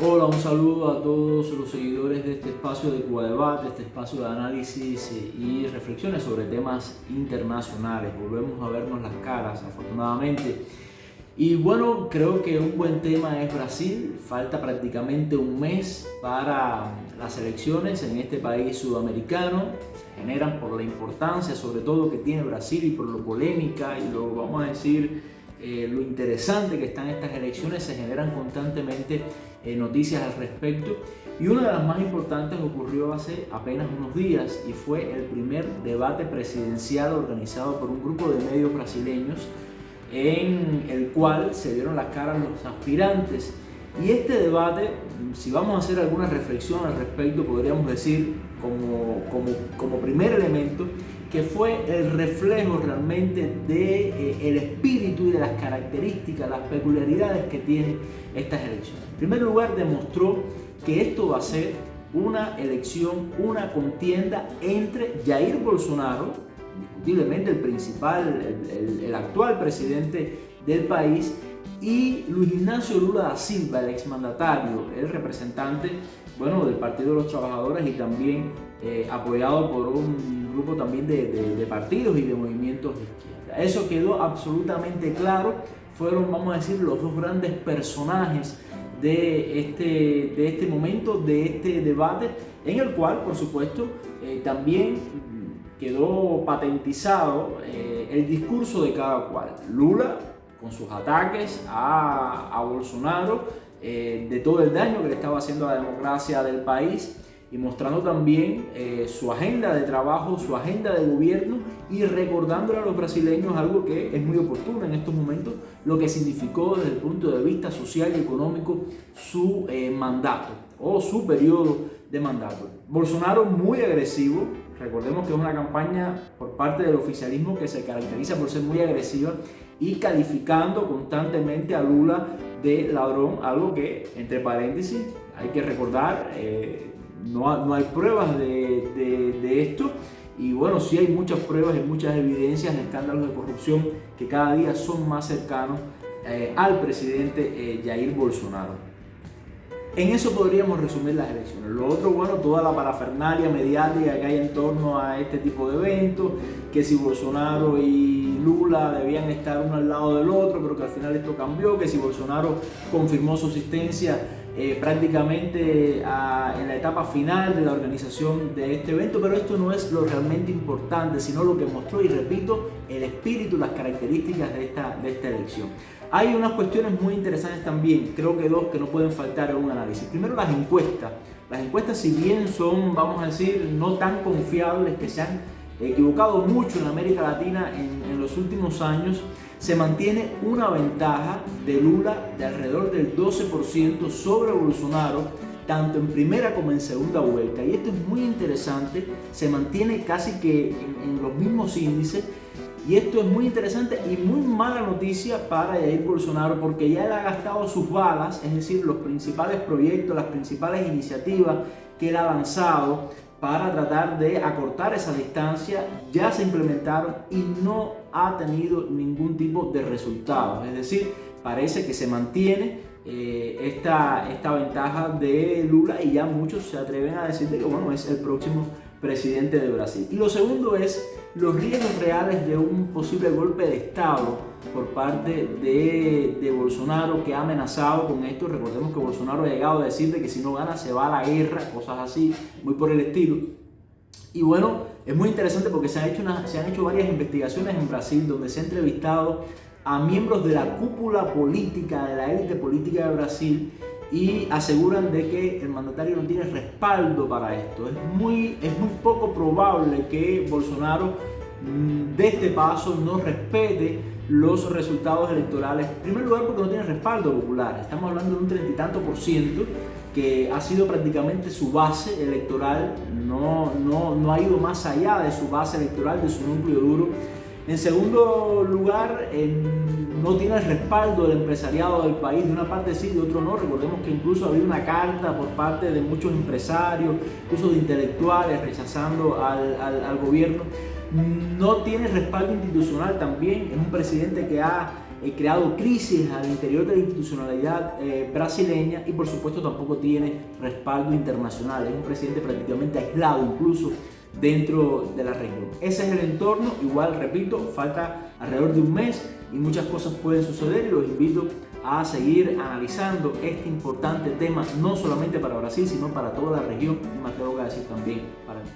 Hola, un saludo a todos los seguidores de este espacio de Cuba Debate, este espacio de análisis y reflexiones sobre temas internacionales. Volvemos a vernos las caras, afortunadamente. Y bueno, creo que un buen tema es Brasil. Falta prácticamente un mes para las elecciones en este país sudamericano. Se generan por la importancia, sobre todo, que tiene Brasil y por lo polémica y lo, vamos a decir, eh, lo interesante que están estas elecciones. Se generan constantemente eh, noticias al respecto y una de las más importantes ocurrió hace apenas unos días y fue el primer debate presidencial organizado por un grupo de medios brasileños en el cual se dieron las caras los aspirantes y este debate, si vamos a hacer alguna reflexión al respecto, podríamos decir como, como, como primer elemento que fue el reflejo realmente del de, eh, espíritu y de las características, las peculiaridades que tienen estas elecciones. En primer lugar, demostró que esto va a ser una elección, una contienda entre Jair Bolsonaro, indiscutiblemente el principal, el, el actual presidente del país, y Luis Ignacio Lula da Silva, el exmandatario, el representante bueno, del Partido de los Trabajadores y también eh, apoyado por un grupo también de, partidos y de movimientos de izquierda. Eso quedó absolutamente claro, fueron, vamos a decir, los dos grandes personajes de este, de este momento, de este debate, en el cual, por supuesto, eh, también quedó patentizado eh, el discurso de cada cual. Lula con sus ataques a Bolsonaro, eh, de todo el daño que le estaba haciendo a la democracia del país y mostrando también eh, su agenda de trabajo, su agenda de gobierno y recordándole a los brasileños algo que es muy oportuno en estos momentos, lo que significó desde el punto de vista social y económico su eh, mandato o su periodo de mandato. Bolsonaro muy agresivo, recordemos que es una campaña por parte del oficialismo que se caracteriza por ser muy agresiva y calificando constantemente a Lula de ladrón, algo que, entre paréntesis, hay que recordar, eh, no, no, hay pruebas de, de, esto y bueno, sí hay muchas pruebas y muchas evidencias de escándalos de corrupción que cada día son más cercanos eh, al presidente eh, Jair Bolsonaro. En eso podríamos resumir las elecciones. Lo otro, bueno, toda la parafernalia mediática que hay en torno a este tipo de eventos, que si Bolsonaro y Lula debían estar uno al lado del otro, pero que al final esto cambió, que si Bolsonaro confirmó su asistencia eh, prácticamente en la etapa final de la organización de este evento, pero esto no es lo realmente importante, sino lo que mostró, y repito, el espíritu, las características de esta, de esta elección. Hay unas cuestiones muy interesantes también, creo que dos que no pueden faltar en un análisis. Primero las encuestas. Las encuestas si bien son, vamos a decir, no tan confiables, que se han equivocado mucho en América Latina en, en los últimos años, se mantiene una ventaja de Lula de alrededor del 12% sobre Bolsonaro, tanto en primera como en segunda vuelta. Y esto es muy interesante, se mantiene casi que en, los mismos índices y esto es muy interesante y muy mala noticia para Jair Bolsonaro porque ya él ha gastado sus balas, es decir, los principales proyectos, las principales iniciativas que él ha lanzado para tratar de acortar esa distancia, ya se implementaron y no ha tenido ningún tipo de resultado. Es decir, parece que se mantiene eh, esta, esta ventaja de Lula y ya muchos se atreven a decir que bueno, es el próximo presidente de Brasil. Y lo segundo es los riesgos reales de un posible golpe de Estado por parte de, de, Bolsonaro que ha amenazado con esto. Recordemos que Bolsonaro ha llegado a decir que si no gana se va a la guerra, cosas así, muy por el estilo. Y bueno, es muy interesante porque se, hecho se han hecho varias investigaciones en Brasil donde se ha entrevistado a miembros de la cúpula política, de la élite política de Brasil y aseguran de que el mandatario no tiene respaldo para esto. Es muy, es muy poco probable que Bolsonaro mm, de este paso no respete los resultados electorales. En primer lugar porque no tiene respaldo popular. Estamos hablando de un treinta y tanto por ciento que ha sido prácticamente su base electoral, no, no, no ha ido más allá de su base electoral, de su núcleo duro. En segundo lugar, no tiene el respaldo del empresariado del país, de una parte sí, de otro no. Recordemos que incluso había una carta por parte de muchos empresarios, incluso de intelectuales, rechazando al, al, gobierno. No tiene respaldo institucional también, es un presidente que ha eh, creado crisis al interior de la institucionalidad eh, brasileña y por supuesto tampoco tiene respaldo internacional. Es un presidente prácticamente aislado incluso dentro de la región. Ese es el entorno, igual repito, falta alrededor de un mes y muchas cosas pueden suceder y los invito a seguir analizando este importante tema no solamente para Brasil sino para toda la región y me atrevo a decir también para mí.